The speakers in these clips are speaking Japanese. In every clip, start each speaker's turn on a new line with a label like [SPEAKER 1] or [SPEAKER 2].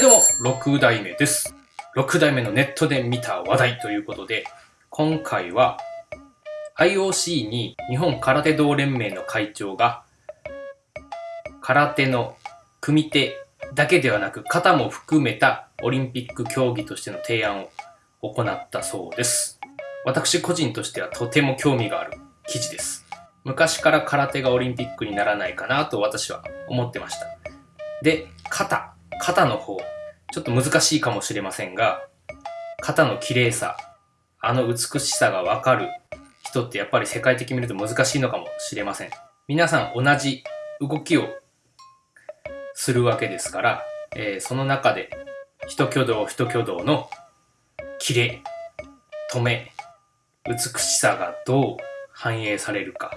[SPEAKER 1] いどうも、6代目です。6代目のネットで見た話題ということで、今回は IOC に日本空手道連盟の会長が空手の組手だけではなく型も含めたオリンピック競技としての提案を行ったそうです。私個人としてはとても興味がある記事です。昔から空手がオリンピックにならないかなと私は思ってました。で、型。肩の方、ちょっと難しいかもしれませんが、肩の綺麗さ、あの美しさがわかる人ってやっぱり世界的に見ると難しいのかもしれません。皆さん同じ動きをするわけですから、えーその中で一挙動一挙動の綺麗、止め、美しさがどう反映されるか、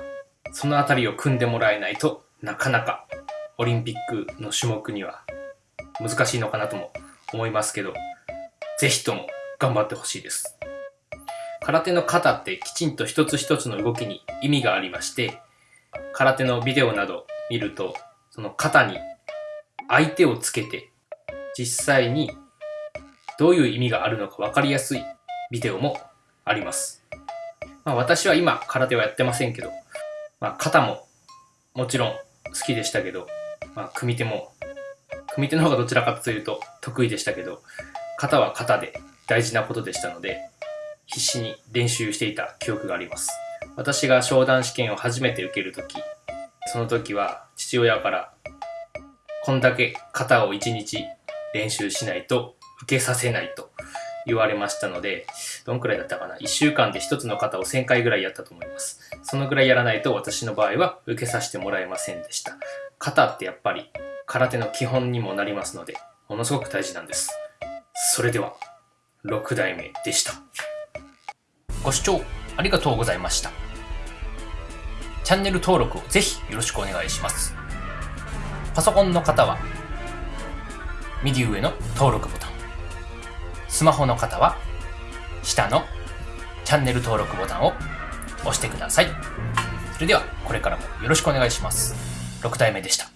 [SPEAKER 1] そのあたりを組んでもらえないとなかなかオリンピックの種目には難しいのかなとも思いますけど、ぜひとも頑張ってほしいです。空手の型ってきちんと一つ一つの動きに意味がありまして、空手のビデオなど見ると、その型に相手をつけて、実際にどういう意味があるのか分かりやすいビデオもあります。まあ私は今空手はやってませんけど、まあ型ももちろん好きでしたけど、まあ組手も組手の方がどちらかというと得意でしたけど、型は型で大事なことでしたので、必死に練習していた記憶があります。私が商談試験を初めて受けるとき、その時は父親から、こんだけ型を1日練習しないと受けさせないと言われましたので、どんくらいだったかな ?1 週間で1つの型を1000回ぐらいやったと思います。そのぐらいやらないと私の場合は受けさせてもらえませんでした。型ってやっぱり空手の基本にもなりますので、ものすごく大事なんです。それでは、6代目でした。ご視聴ありがとうございました。チャンネル登録をぜひよろしくお願いします。パソコンの方は、右上の登録ボタン。スマホの方は、下のチャンネル登録ボタンを押してください。それでは、これからもよろしくお願いします。6代目でした。